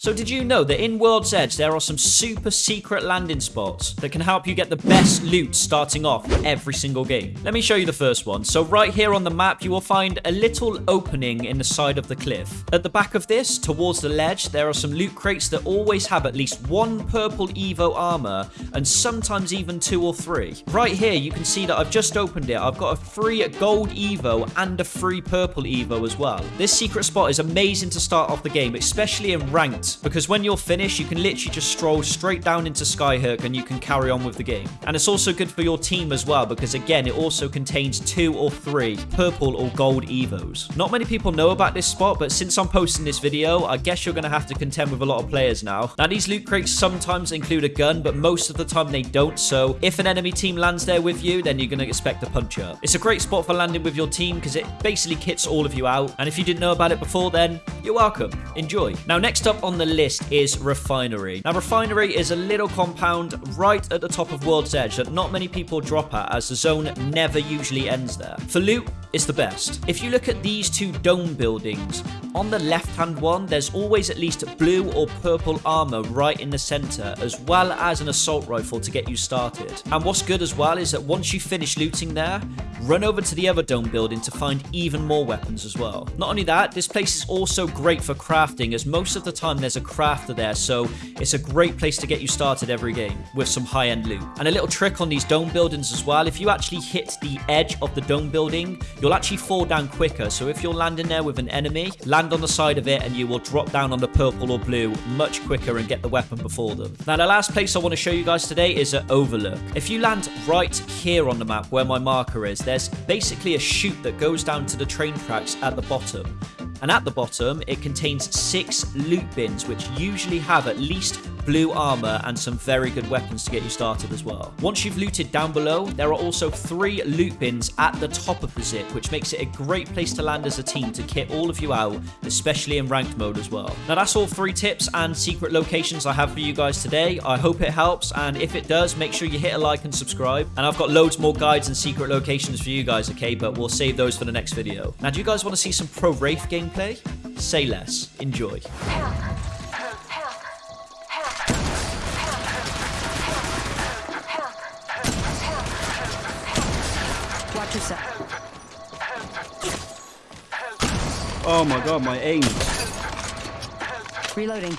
So did you know that in World's Edge there are some super secret landing spots that can help you get the best loot starting off every single game? Let me show you the first one. So right here on the map you will find a little opening in the side of the cliff. At the back of this, towards the ledge, there are some loot crates that always have at least one purple Evo armor and sometimes even two or three. Right here you can see that I've just opened it. I've got a free gold Evo and a free purple Evo as well. This secret spot is amazing to start off the game, especially in ranked because when you're finished, you can literally just stroll straight down into Skyhook and you can carry on with the game. And it's also good for your team as well because again, it also contains two or three purple or gold Evos. Not many people know about this spot, but since I'm posting this video, I guess you're going to have to contend with a lot of players now. Now, these loot crates sometimes include a gun, but most of the time they don't, so if an enemy team lands there with you, then you're going to expect a punch up. It's a great spot for landing with your team because it basically kits all of you out, and if you didn't know about it before then, you're welcome. Enjoy. Now, next up on the list is Refinery. Now, Refinery is a little compound right at the top of World's Edge that not many people drop at as the zone never usually ends there. For loot, it's the best. If you look at these two dome buildings, on the left-hand one, there's always at least blue or purple armor right in the center, as well as an assault rifle to get you started. And what's good as well is that once you finish looting there, run over to the other dome building to find even more weapons as well. Not only that, this place is also great for crafting, as most of the time there's a crafter there, so it's a great place to get you started every game with some high-end loot. And a little trick on these dome buildings as well, if you actually hit the edge of the dome building, you'll actually fall down quicker. So if you're landing there with an enemy, land on the side of it and you will drop down on the purple or blue much quicker and get the weapon before them. Now the last place I want to show you guys today is at Overlook. If you land right here on the map where my marker is, there's basically a chute that goes down to the train tracks at the bottom. And at the bottom, it contains six loot bins, which usually have at least blue armor, and some very good weapons to get you started as well. Once you've looted down below, there are also three loot bins at the top of the zip, which makes it a great place to land as a team to kit all of you out, especially in ranked mode as well. Now that's all three tips and secret locations I have for you guys today. I hope it helps, and if it does, make sure you hit a like and subscribe. And I've got loads more guides and secret locations for you guys, okay? But we'll save those for the next video. Now, do you guys want to see some Pro Wraith gameplay? Say less. Enjoy. Watch yourself. Oh my god, my aim. Reloading.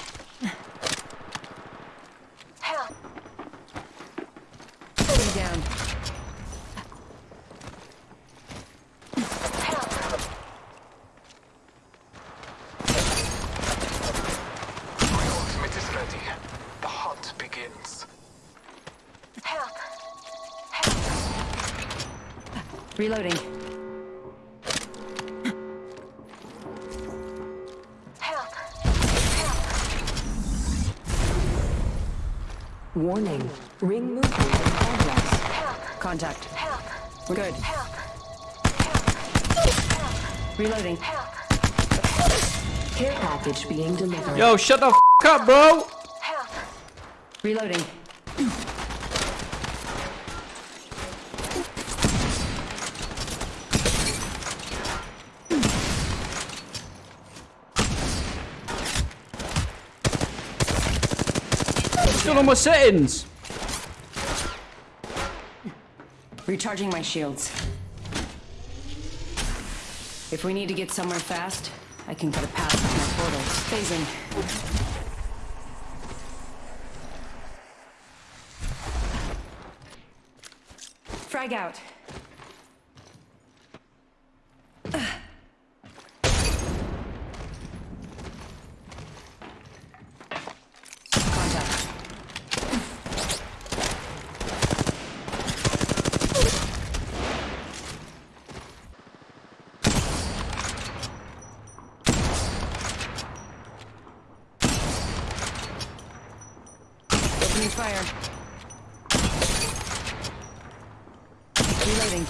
Reloading. Help. Warning. Ring movement in progress. Contact. We're good. Reloading. Care package being delivered. Yo, shut the f up, bro! Reloading. Still on my settings. Recharging my shields. If we need to get somewhere fast, I can cut a path with my portal. Phasing. Frag out. Contact. Opening fire. Reloading.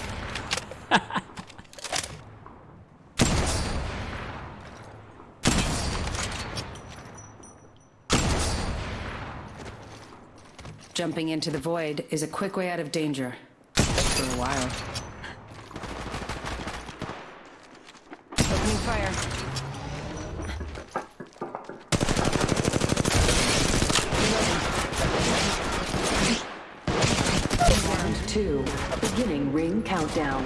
Jumping into the void is a quick way out of danger. For a while. Opening fire. Ring countdown.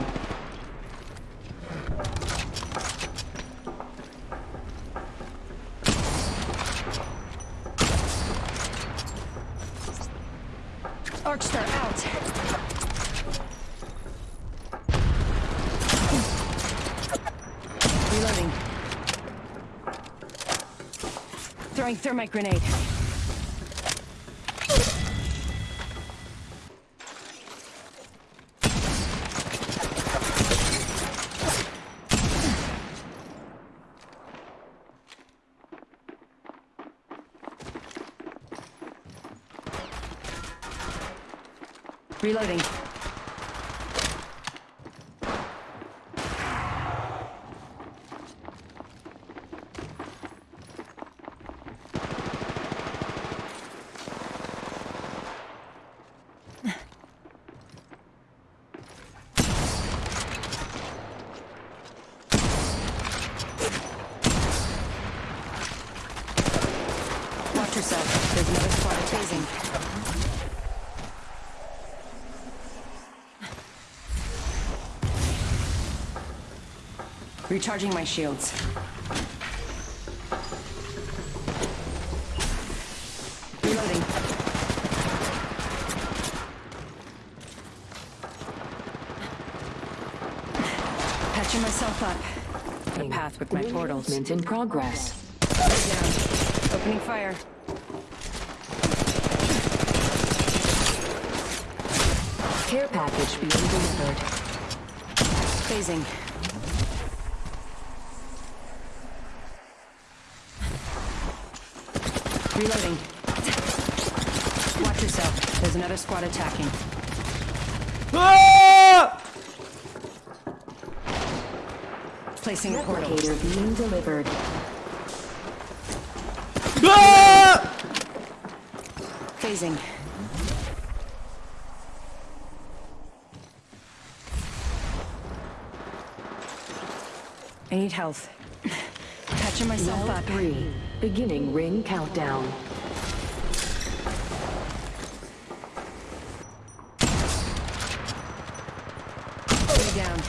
Arcstar out. Reloading. Throwing thermite grenade. Reloading. Watch yourself. There's another squad of Recharging my shields. Reloading. Patching myself up. The path with my portals. movement in progress. Down. Opening fire. Care package being delivered. Phasing. Reloading. Watch yourself. There's another squad attacking. Ah! Placing a portal. Replicator being delivered. Ah! Phasing. I need health. Patching myself Round up. three. Beginning ring countdown. Stay down.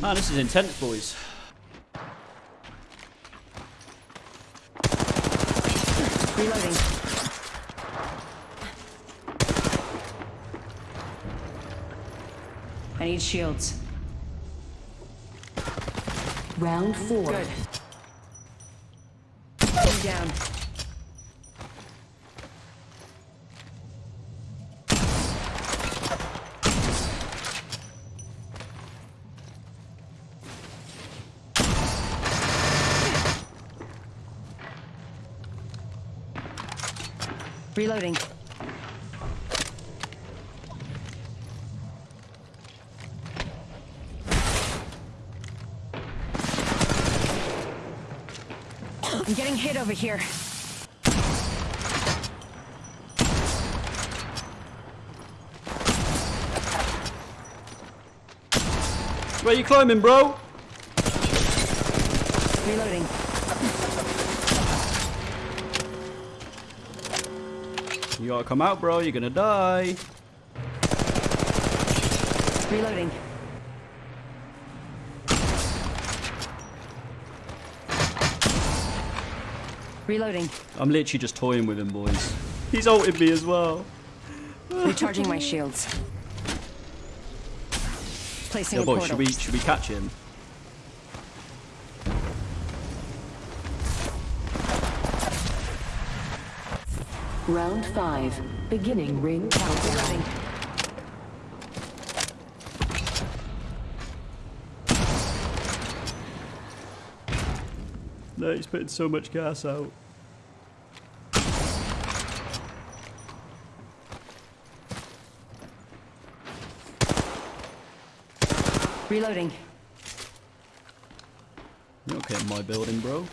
Man, this is intense, boys. Reloading. Need shields. Round four. Good. Stay down. Reloading. I'm getting hit over here. Where you climbing, bro? Reloading. You gotta come out, bro. You're gonna die. Reloading. Reloading. I'm literally just toying with him, boys. He's ulted me as well. Recharging my shields. Placing Yeah, a boys, portal. should we should we catch him? Round five. Beginning ring countdown. Reloading. He's putting so much gas out. Reloading. You're not getting my building, bro.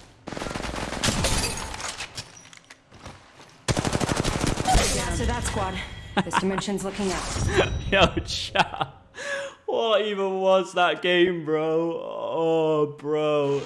Yeah, so that squad. This dimension's looking out. Yo, chat. What even was that game, bro? Oh, bro.